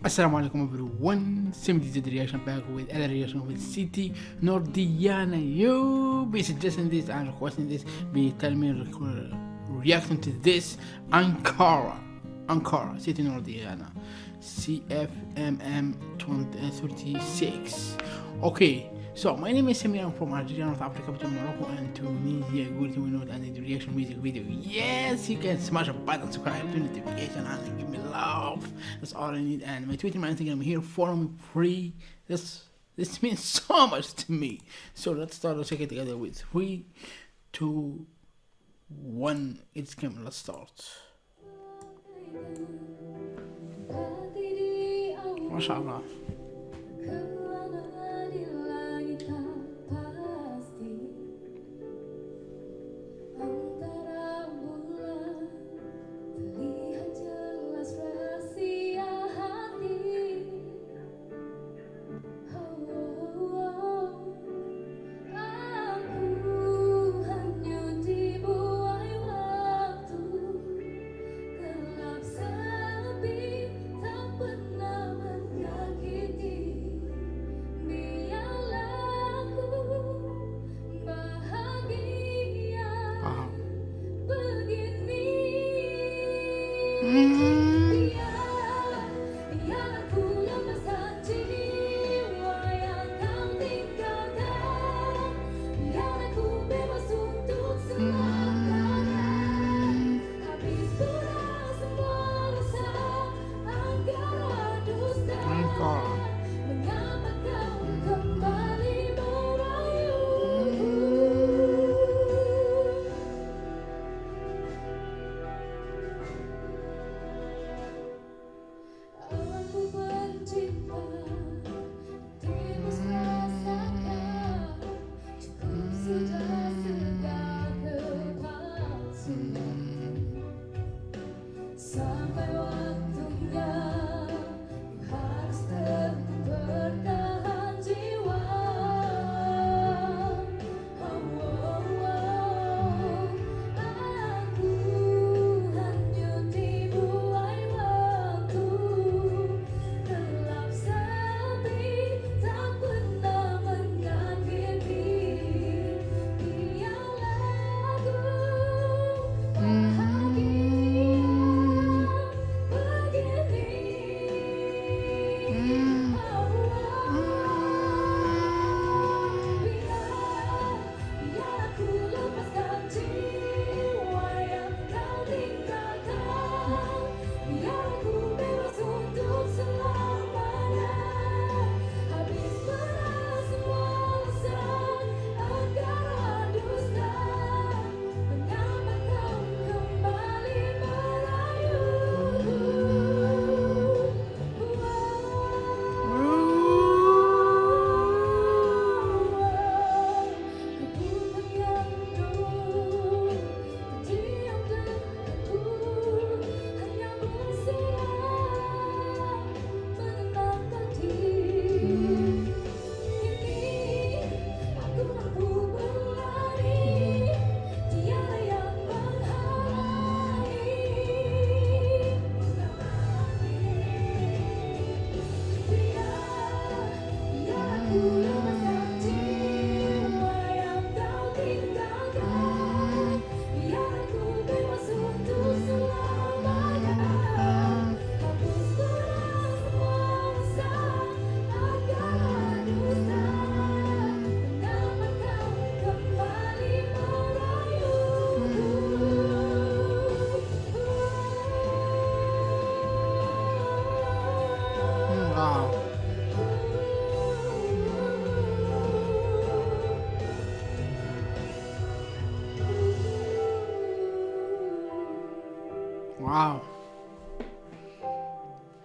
Assalamu alaikum everyone, Simity did reaction back with another reaction with Siti Nordiana. You be suggesting this and requesting this, be telling me re- reacting to this Ankara, Ankara, Siti Nordiana, CFMM 2036. Okay, so my name is Samir, I'm from Algeria, North Africa, between Morocco and Tunisia. Go to note and the reaction music video. Yes, you can smash a button, subscribe to notification, and give me love. That's all I need. And my Twitter, my Instagram I'm here, me free. This this means so much to me. So let's start check it together with three, two, one. It's coming. Let's start. Wow. 嗯。Wow.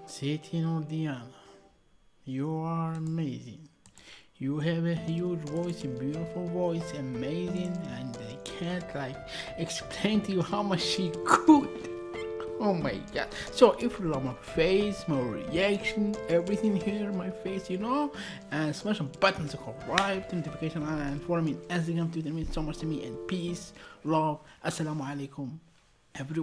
Siti Nordiana, you are amazing. You have a huge voice, a beautiful voice, amazing, and I can't like explain to you how much she could. Oh my god. So if you love my face, my reaction, everything here, my face, you know, and smash the button to subscribe, notification on and follow me on Instagram, Twitter means so much to me and peace, love, assalamu alaikum, everyone.